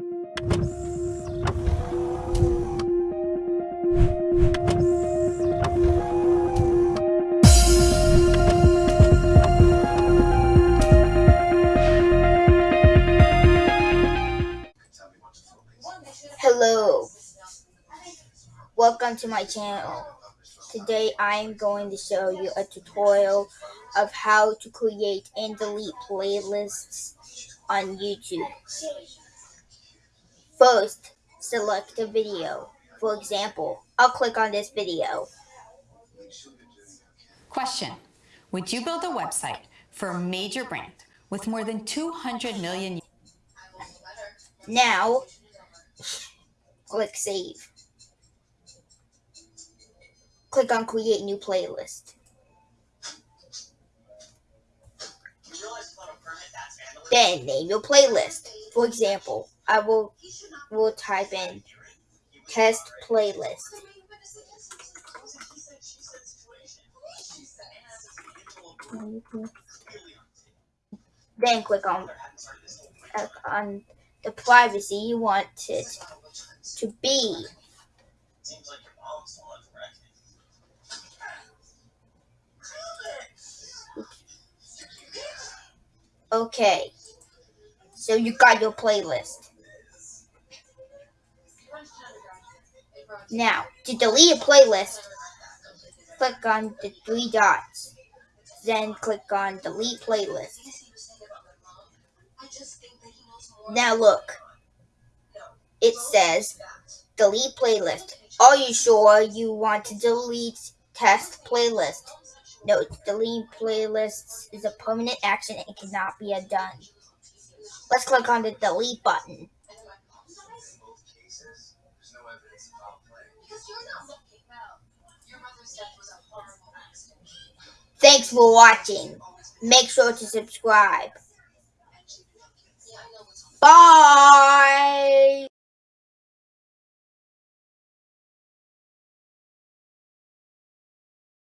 Hello, welcome to my channel. Today I am going to show you a tutorial of how to create and delete playlists on YouTube. First, select a video. For example, I'll click on this video. Question Would you build a website for a major brand with more than 200 million? Now, click Save. Click on Create New Playlist. Then name your playlist. For example, I will will type in test playlist. Then click on on the privacy you want it to be. Okay, so you got your playlist. Now, to delete a playlist, click on the three dots. Then click on delete playlist. Now look, it says delete playlist. Are you sure you want to delete test playlist? Note, delete playlists is a permanent action and cannot be undone. Let's click on the delete button. Thanks for watching. Make sure to subscribe. Bye!